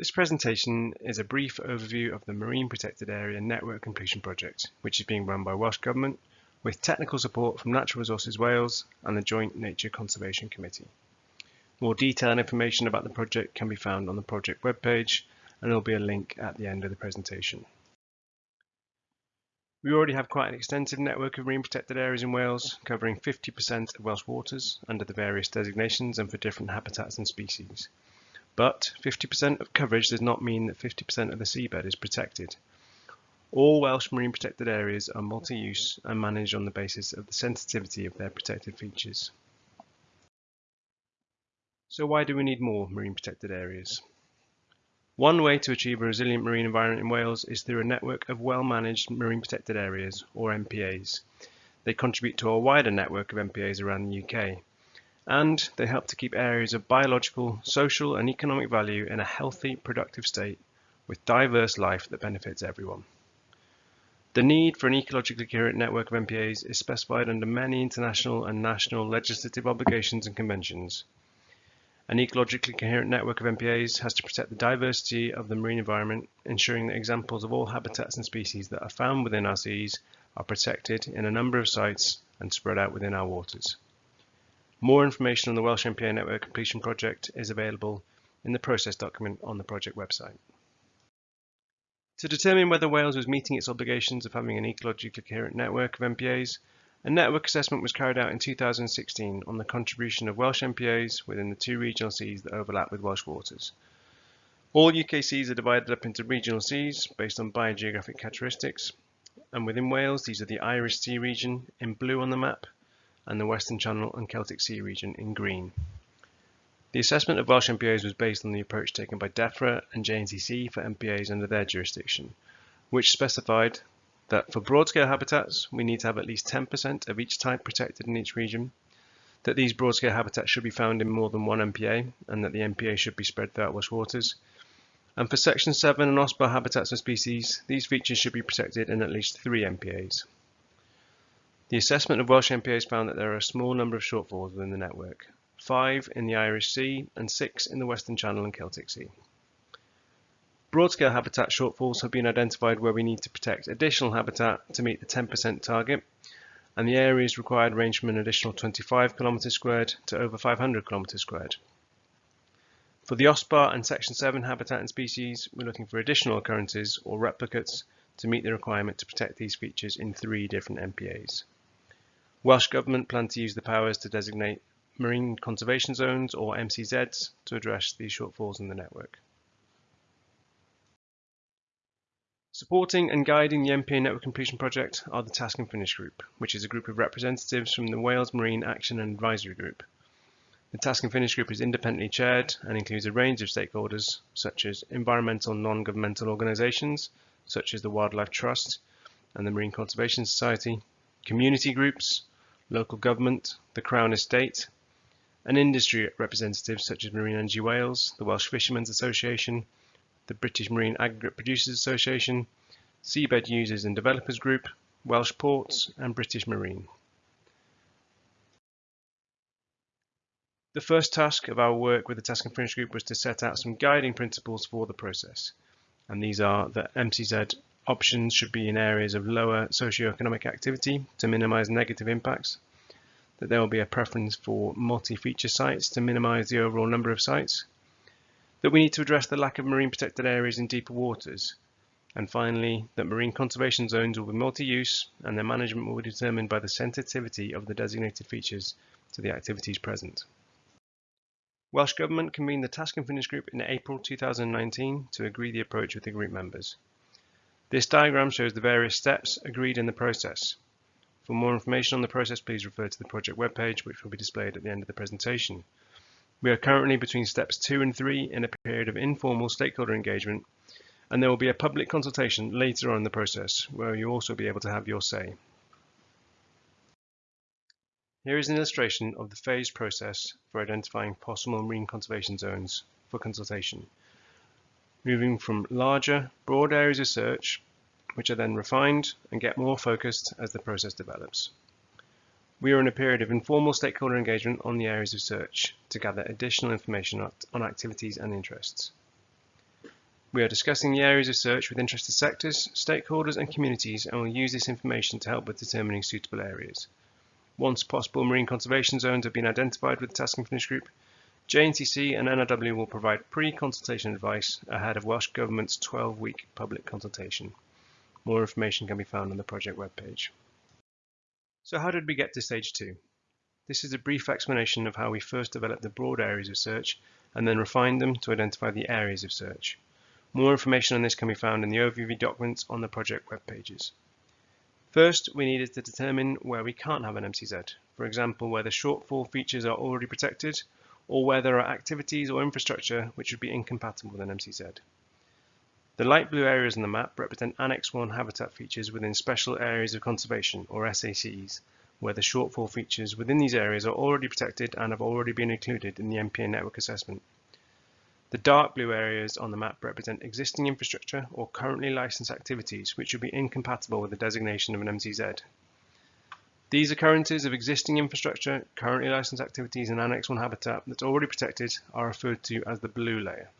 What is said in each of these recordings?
This presentation is a brief overview of the Marine Protected Area Network Completion Project, which is being run by Welsh Government with technical support from Natural Resources Wales and the Joint Nature Conservation Committee. More detailed information about the project can be found on the project webpage and there will be a link at the end of the presentation. We already have quite an extensive network of marine protected areas in Wales, covering 50% of Welsh waters under the various designations and for different habitats and species. But 50% of coverage does not mean that 50% of the seabed is protected. All Welsh marine protected areas are multi-use and managed on the basis of the sensitivity of their protected features. So why do we need more marine protected areas? One way to achieve a resilient marine environment in Wales is through a network of well-managed marine protected areas, or MPAs. They contribute to a wider network of MPAs around the UK and they help to keep areas of biological, social and economic value in a healthy, productive state with diverse life that benefits everyone. The need for an ecologically coherent network of MPAs is specified under many international and national legislative obligations and conventions. An ecologically coherent network of MPAs has to protect the diversity of the marine environment, ensuring that examples of all habitats and species that are found within our seas are protected in a number of sites and spread out within our waters. More information on the Welsh MPA Network Completion Project is available in the process document on the project website. To determine whether Wales was meeting its obligations of having an ecologically coherent network of MPAs, a network assessment was carried out in 2016 on the contribution of Welsh MPAs within the two regional seas that overlap with Welsh waters. All UK seas are divided up into regional seas based on biogeographic characteristics, and within Wales these are the Irish Sea region in blue on the map and the Western Channel and Celtic Sea region in green. The assessment of Welsh MPAs was based on the approach taken by DEFRA and JNCC for MPAs under their jurisdiction, which specified that for broad-scale habitats, we need to have at least 10% of each type protected in each region, that these broad-scale habitats should be found in more than one MPA, and that the MPA should be spread throughout Welsh waters. And for Section 7 and OSPAR habitats and species, these features should be protected in at least three MPAs. The assessment of Welsh MPAs found that there are a small number of shortfalls within the network, five in the Irish Sea and six in the Western Channel and Celtic Sea. Broad-scale habitat shortfalls have been identified where we need to protect additional habitat to meet the 10% target, and the areas required range from an additional 25 km squared to over 500 km squared. For the OSPAR and Section 7 habitat and species, we're looking for additional occurrences or replicates to meet the requirement to protect these features in three different MPAs. Welsh Government plan to use the powers to designate marine conservation zones or MCZs to address these shortfalls in the network. Supporting and guiding the MPA Network Completion Project are the Task and Finish Group, which is a group of representatives from the Wales Marine Action and Advisory Group. The Task and Finish Group is independently chaired and includes a range of stakeholders such as environmental non-governmental organisations such as the Wildlife Trust and the Marine Conservation Society, community groups, local government, the Crown Estate, and industry representatives such as Marine Energy Wales, the Welsh Fishermen's Association, the British Marine Aggregate Producers Association, Seabed Users and Developers Group, Welsh Ports, and British Marine. The first task of our work with the Task and Finish Group was to set out some guiding principles for the process. And these are that MCZ Options should be in areas of lower socioeconomic activity to minimize negative impacts. That there will be a preference for multi-feature sites to minimize the overall number of sites. That we need to address the lack of marine protected areas in deeper waters. And finally, that marine conservation zones will be multi-use and their management will be determined by the sensitivity of the designated features to the activities present. Welsh Government convened the Task and Finish Group in April 2019 to agree the approach with the group members. This diagram shows the various steps agreed in the process. For more information on the process, please refer to the project webpage, which will be displayed at the end of the presentation. We are currently between steps two and three in a period of informal stakeholder engagement, and there will be a public consultation later on in the process, where you'll also be able to have your say. Here is an illustration of the phased process for identifying possible marine conservation zones for consultation moving from larger, broad areas of search, which are then refined and get more focused as the process develops. We are in a period of informal stakeholder engagement on the areas of search to gather additional information on activities and interests. We are discussing the areas of search with interested sectors, stakeholders and communities and will use this information to help with determining suitable areas. Once possible marine conservation zones have been identified with the Task and Finish Group, JNCC and NRW will provide pre-consultation advice ahead of Welsh Government's 12-week public consultation. More information can be found on the project webpage. So how did we get to stage two? This is a brief explanation of how we first developed the broad areas of search and then refined them to identify the areas of search. More information on this can be found in the overview documents on the project webpages. First, we needed to determine where we can't have an MCZ, for example, where the shortfall features are already protected or where there are activities or infrastructure which would be incompatible with an MCZ. The light blue areas on the map represent Annex 1 habitat features within Special Areas of Conservation, or SACs, where the shortfall features within these areas are already protected and have already been included in the MPA network assessment. The dark blue areas on the map represent existing infrastructure or currently licensed activities which would be incompatible with the designation of an MCZ. These occurrences of existing infrastructure, currently licensed activities and Annex 1 habitat that's already protected are referred to as the blue layer.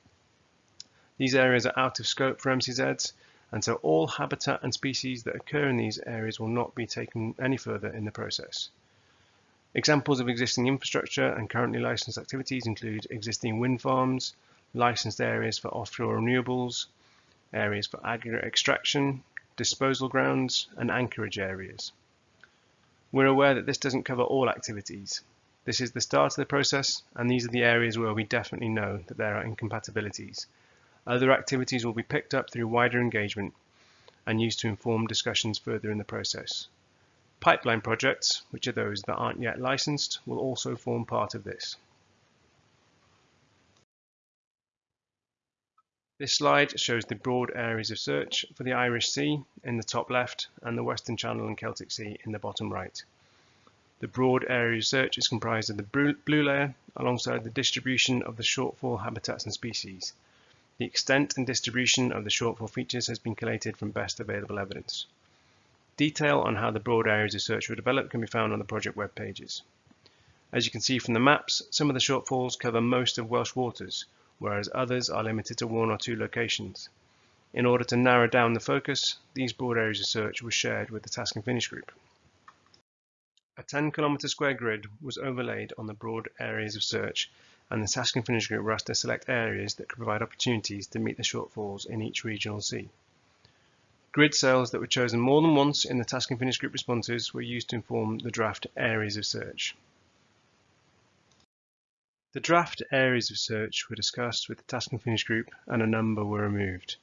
These areas are out of scope for MCZs, and so all habitat and species that occur in these areas will not be taken any further in the process. Examples of existing infrastructure and currently licensed activities include existing wind farms, licensed areas for offshore renewables, areas for aggregate extraction, disposal grounds, and anchorage areas. We're aware that this doesn't cover all activities. This is the start of the process, and these are the areas where we definitely know that there are incompatibilities. Other activities will be picked up through wider engagement and used to inform discussions further in the process. Pipeline projects, which are those that aren't yet licensed, will also form part of this. This slide shows the broad areas of search for the Irish Sea in the top left and the Western Channel and Celtic Sea in the bottom right. The broad area of search is comprised of the blue layer alongside the distribution of the shortfall habitats and species. The extent and distribution of the shortfall features has been collated from best available evidence. Detail on how the broad areas of search were developed can be found on the project web pages. As you can see from the maps, some of the shortfalls cover most of Welsh waters, whereas others are limited to one or two locations. In order to narrow down the focus, these broad areas of search were shared with the Task and Finish group. A 10 kilometre square grid was overlaid on the broad areas of search and the Task and Finish group were asked to select areas that could provide opportunities to meet the shortfalls in each regional sea. Grid cells that were chosen more than once in the Task and Finish group responses were used to inform the draft areas of search. The draft areas of search were discussed with the Task and Finish group and a number were removed.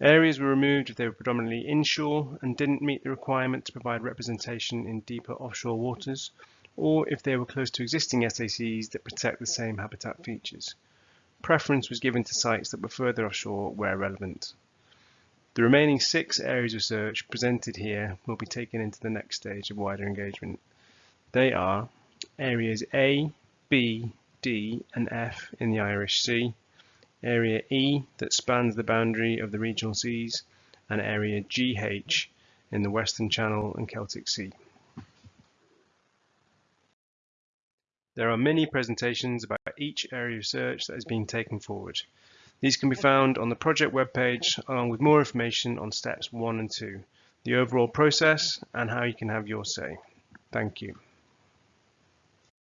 Areas were removed if they were predominantly inshore and didn't meet the requirement to provide representation in deeper offshore waters, or if they were close to existing SACs that protect the same habitat features. Preference was given to sites that were further offshore where relevant. The remaining six areas of search presented here will be taken into the next stage of wider engagement. They are areas A, B, D and F in the Irish Sea, Area E that spans the boundary of the regional seas, and Area GH in the Western Channel and Celtic Sea. There are many presentations about each area of search that is being taken forward. These can be found on the project webpage along with more information on steps one and two, the overall process and how you can have your say. Thank you.